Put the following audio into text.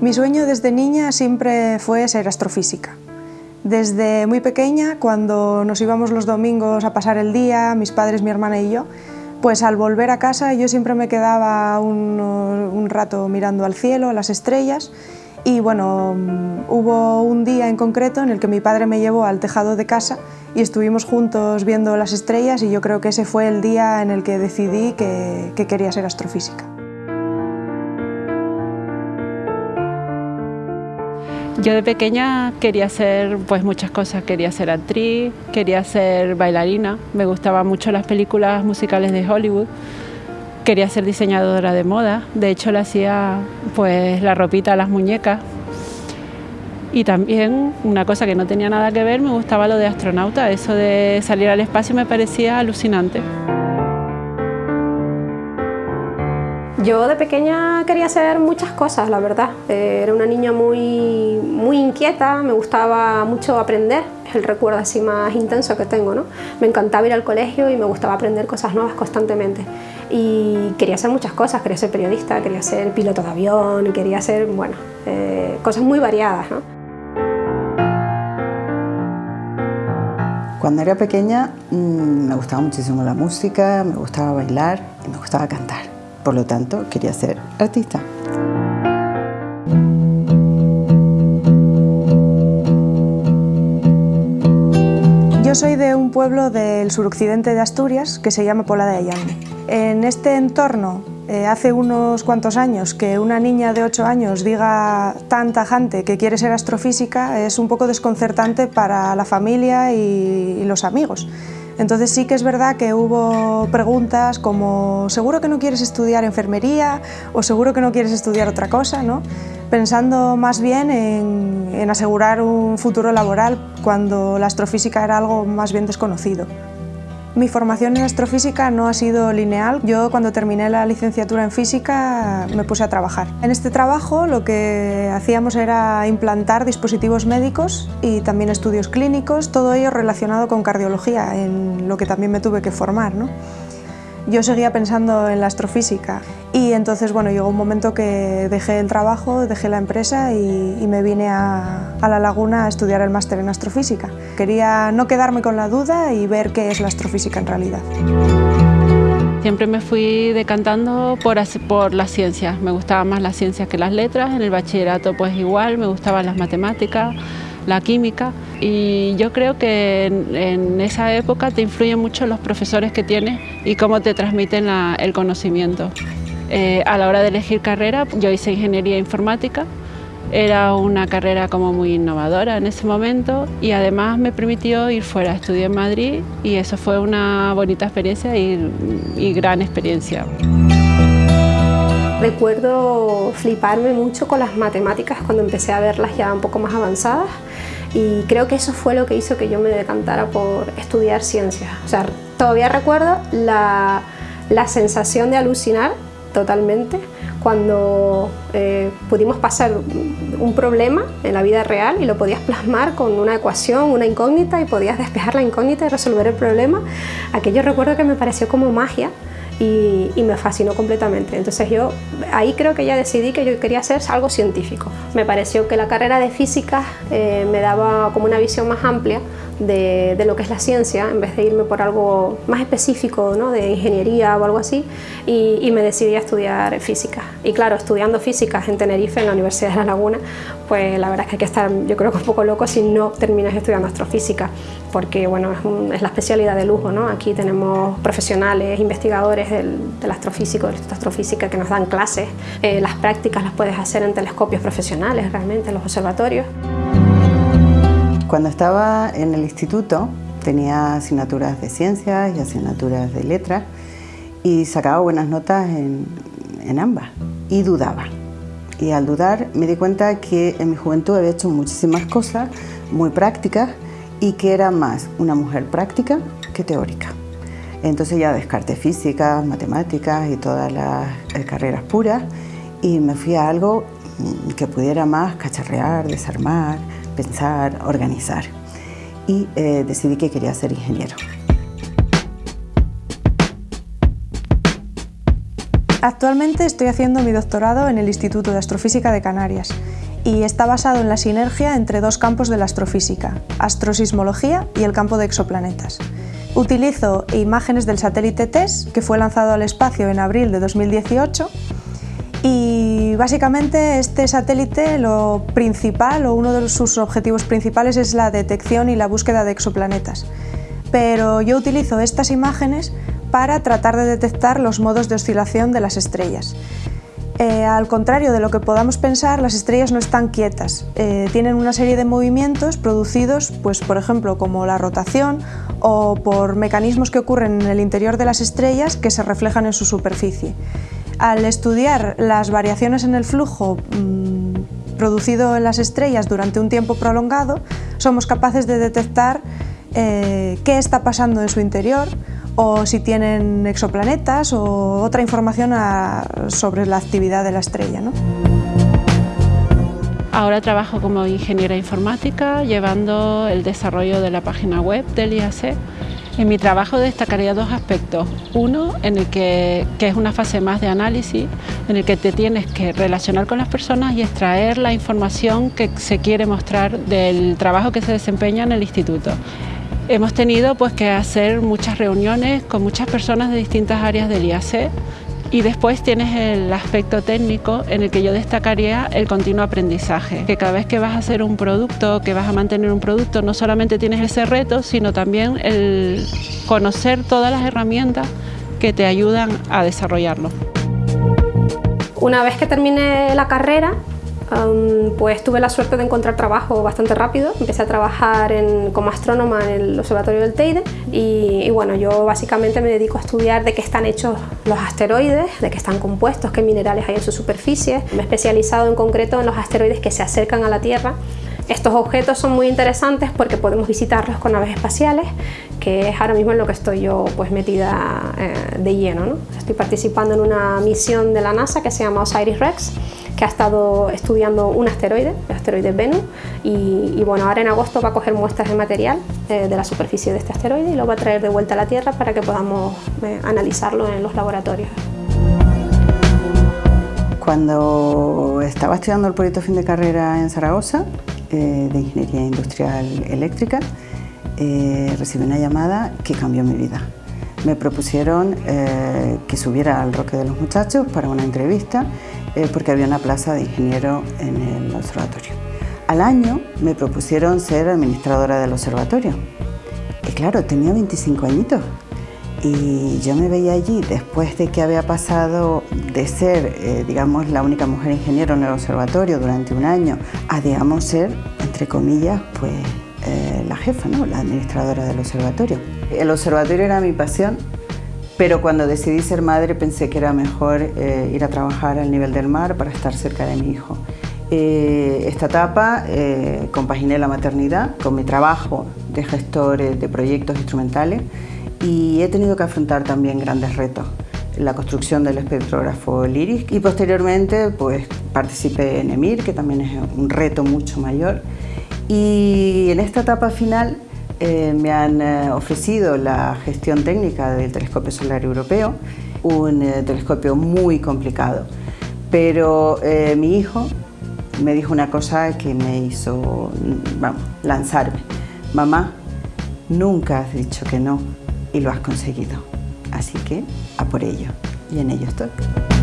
Mi sueño desde niña siempre fue ser astrofísica. Desde muy pequeña, cuando nos íbamos los domingos a pasar el día, mis padres, mi hermana y yo, pues al volver a casa yo siempre me quedaba un, rato mirando al cielo, a las estrellas, y bueno, hubo un día en concreto en el que mi padre me llevó al tejado de casa y estuvimos juntos viendo las estrellas y yo creo que ese fue el día en el que decidí que quería ser astrofísica. Yo de pequeña quería hacer pues muchas cosas, quería ser actriz, quería ser bailarina, me gustaban mucho las películas musicales de Hollywood, quería ser diseñadora de moda, de hecho le hacía pues la ropita a las muñecas. Y también una cosa que no tenía nada que ver, me gustaba lo de astronauta, eso de salir al espacio me parecía alucinante. Yo de pequeña quería hacer muchas cosas, la verdad. Eh, era una niña muy, muy inquieta, me gustaba mucho aprender, es el recuerdo así más intenso que tengo. ¿no? Me encantaba ir al colegio y me gustaba aprender cosas nuevas constantemente. Y quería hacer muchas cosas, quería ser periodista, quería ser piloto de avión, quería hacer, bueno, eh, cosas muy variadas. Cuando era pequeña mm, me gustaba muchísimo la música, me gustaba bailar y me gustaba cantar. Por lo tanto, quería ser artista. Yo soy de un pueblo del suroccidente de Asturias que se llama Pola de Allande. En este entorno, eh, hace unos cuantos años, que una niña de 8 años diga tan tajante que quiere ser astrofísica es un poco desconcertante para la familia y los amigos. Entonces sí que es verdad que hubo preguntas como ¿seguro que no quieres estudiar enfermería? o ¿seguro que no quieres estudiar otra cosa? ¿no? Pensando más bien en, en asegurar un futuro laboral cuando la astrofísica era algo más bien desconocido. Mi formación en astrofísica no ha sido lineal. Yo cuando terminé la licenciatura en física me puse a trabajar. En este trabajo lo que hacíamos era implantar dispositivos médicos y también estudios clínicos, todo ello relacionado con cardiología, en lo que también me tuve que formar. ¿no? Yo seguía pensando en la astrofísica. Y entonces bueno, llegó un momento que dejé el trabajo, dejé la empresa y, me vine a, a, La Laguna a estudiar el máster en astrofísica. Quería no quedarme con la duda y ver qué es la astrofísica en realidad. Siempre me fui decantando por, por las ciencias, me gustaban más las ciencias que las letras, en el bachillerato pues igual, me gustaban las matemáticas, la química y yo creo que en, esa época te influyen mucho los profesores que tienes y cómo te transmiten el conocimiento. Eh, a la hora de elegir carrera, yo hice ingeniería informática, era una carrera como muy innovadora en ese momento y además me permitió ir fuera, estudié en Madrid y eso fue una bonita experiencia y gran experiencia. Recuerdo fliparme mucho con las matemáticas cuando empecé a verlas ya un poco más avanzadas y creo que eso fue lo que hizo que yo me decantara por estudiar ciencias. O sea, todavía recuerdo la, la sensación de alucinar totalmente cuando eh, pudimos pasar un problema en la vida real y lo podías plasmar con una ecuación, una incógnita y podías despejar la incógnita y resolver el problema. Aquello recuerdo que me pareció como magia y, me fascinó completamente. Entonces yo ahí creo que ya decidí que yo quería hacer algo científico. Me pareció que la carrera de física eh, me daba como una visión más amplia de, lo que es la ciencia, en vez de irme por algo más específico, ¿no? de ingeniería o algo así, y, me decidí a estudiar física. Y claro, estudiando física en Tenerife, en la Universidad de La Laguna, pues la verdad es que hay que estar, yo creo que un poco loco si no terminas estudiando astrofísica, porque bueno, es, la especialidad de lujo, ¿no? Aquí tenemos profesionales, investigadores del, del astrofísico, del Instituto Astrofísica que nos dan clases, eh, las prácticas las puedes hacer en telescopios profesionales realmente, en los observatorios. Cuando estaba en el instituto tenía asignaturas de ciencias y asignaturas de letras y sacaba buenas notas en, en ambas y dudaba. Y al dudar me di cuenta que en mi juventud había hecho muchísimas cosas muy prácticas y que era más una mujer práctica que teórica. Entonces ya descarté física, matemáticas y todas las eh, carreras puras y me fui a algo mm, que pudiera más cacharrear, desarmar, pensar, organizar. Y eh, decidí que quería ser ingeniero. Actualmente estoy haciendo mi doctorado en el Instituto de Astrofísica de Canarias y está basado en la sinergia entre dos campos de la astrofísica, astrosismología y el campo de exoplanetas. Utilizo imágenes del satélite TESS, que fue lanzado al espacio en abril de 2018, y básicamente este satélite lo principal o uno de sus objetivos principales es la detección y la búsqueda de exoplanetas. Pero yo utilizo estas imágenes para tratar de detectar los modos de oscilación de las estrellas. Eh, al contrario de lo que podamos pensar, las estrellas no están quietas. Eh, tienen una serie de movimientos producidos, pues, por ejemplo, como la rotación o por mecanismos que ocurren en el interior de las estrellas que se reflejan en su superficie. Al estudiar las variaciones en el flujo mm, producido en las estrellas durante un tiempo prolongado, somos capaces de detectar eh, qué está pasando en su interior, o si tienen exoplanetas o otra información sobre la actividad de la estrella. Ahora trabajo como ingeniera informática, llevando el desarrollo de la página web del IAC. En mi trabajo destacaría dos aspectos. Uno, en el que, que, es una fase más de análisis, en el que te tienes que relacionar con las personas y extraer la información que se quiere mostrar del trabajo que se desempeña en el instituto. Hemos tenido pues, que hacer muchas reuniones con muchas personas de distintas áreas del IAC y después tienes el aspecto técnico en el que yo destacaría el continuo aprendizaje, que cada vez que vas a hacer un producto, que vas a mantener un producto, no solamente tienes ese reto, sino también el conocer todas las herramientas que te ayudan a desarrollarlo. Una vez que terminé la carrera, pues tuve la suerte de encontrar trabajo bastante rápido. Empecé a trabajar como astrónoma en el Observatorio del Teide y, bueno, yo básicamente me dedico a estudiar de qué están hechos los asteroides, de qué están compuestos, qué minerales hay en su superficie. Me he especializado en concreto en los asteroides que se acercan a la Tierra estos objetos son muy interesantes porque podemos visitarlos con naves espaciales, que es ahora mismo en lo que estoy yo pues metida eh, de lleno. Estoy participando en una misión de la NASA que se llama OSIRIS-REx, ha estado estudiando un asteroide, el asteroide Venus, y, bueno, ahora en agosto va a coger muestras de material eh, de la superficie de este asteroide y lo va a traer de vuelta a la Tierra para que podamos eh, analizarlo en los laboratorios. Cuando estaba estudiando el proyecto fin de carrera en Zaragoza, eh, de Ingeniería Industrial Eléctrica, recibí una llamada que cambió mi vida. Me propusieron que subiera al Roque de los Muchachos para una entrevista eh, porque había una plaza de ingeniero en el observatorio. Al año me propusieron ser administradora del observatorio. Y claro, tenía 25 añitos. Y yo me veía allí después de que había pasado de ser, eh, digamos, la única mujer ingeniero en el observatorio durante un año a, digamos, ser, entre comillas, pues eh, la jefa, ¿no? la administradora del observatorio. El observatorio era mi pasión pero cuando decidí ser madre pensé que era mejor eh, ir a trabajar al nivel del mar para estar cerca de mi hijo. Eh, esta etapa eh, compaginé la maternidad con mi trabajo de gestor de proyectos instrumentales y he tenido que afrontar también grandes retos. La construcción del espectrógrafo LIRIS y posteriormente pues, participé en EMIR, que también es un reto mucho mayor. Y en esta etapa final eh, me han eh, ofrecido la gestión técnica del telescopio solar europeo, un eh, telescopio muy complicado, pero mi hijo me dijo una cosa que me hizo vamos, lanzarme. Mamá, nunca has dicho que no y lo has conseguido, así que a por ello, y en ello estoy.